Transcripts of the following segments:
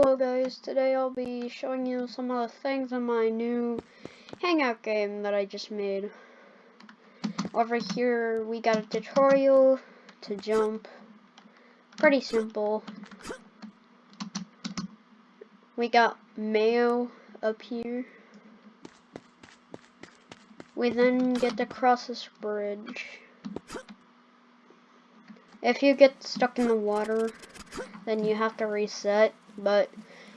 Hello guys, today I'll be showing you some of the things in my new Hangout game that I just made. Over here we got a tutorial to jump. Pretty simple. We got mayo up here. We then get to cross this bridge. If you get stuck in the water, then you have to reset. But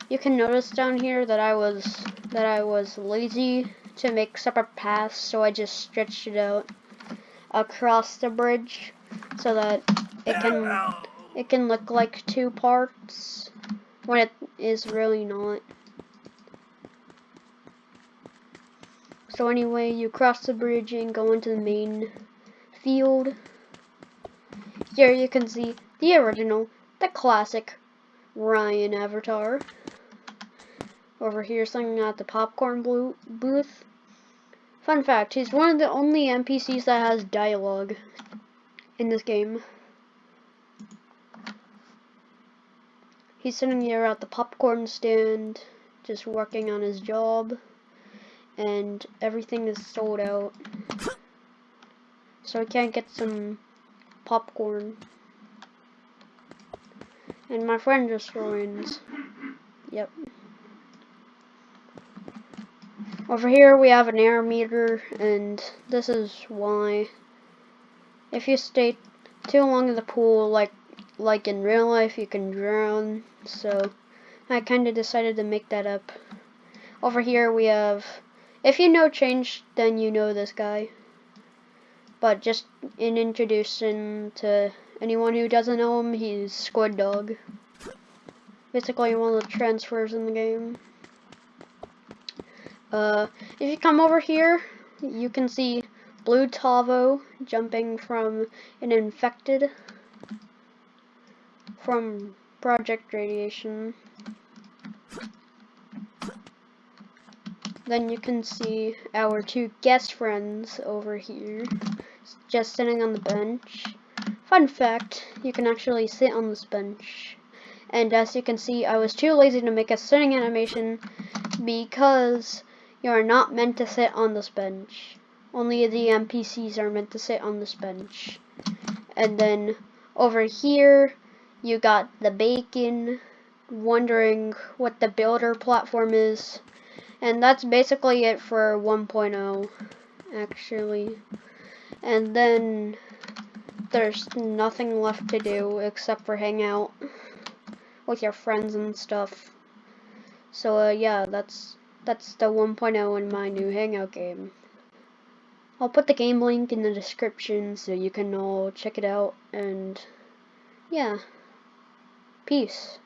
you can notice down here that I was that I was lazy to make separate paths so I just stretched it out across the bridge so that it can it can look like two parts when it is really not. So anyway you cross the bridge and go into the main field. Here you can see the original the classic Ryan Avatar. Over here singing at the popcorn booth. Fun fact, he's one of the only NPCs that has dialogue in this game. He's sitting here at the popcorn stand, just working on his job, and everything is sold out. So I can't get some popcorn. And my friend just joined. Yep. Over here we have an air meter, and this is why. If you stay too long in the pool, like like in real life, you can drown. So I kind of decided to make that up. Over here we have, if you know change, then you know this guy. But just in introduction to Anyone who doesn't know him, he's Squid Dog. Basically one of the transfers in the game. Uh, if you come over here, you can see Blue Tavo jumping from an infected from Project Radiation. Then you can see our two guest friends over here, just sitting on the bench. Fun fact, you can actually sit on this bench. And as you can see, I was too lazy to make a sitting animation because you are not meant to sit on this bench. Only the NPCs are meant to sit on this bench. And then over here, you got the bacon, wondering what the builder platform is. And that's basically it for 1.0, actually. And then there's nothing left to do except for hang out with your friends and stuff. So uh, yeah, that's that's the 1.0 in my new Hangout game. I'll put the game link in the description so you can all check it out and yeah. Peace.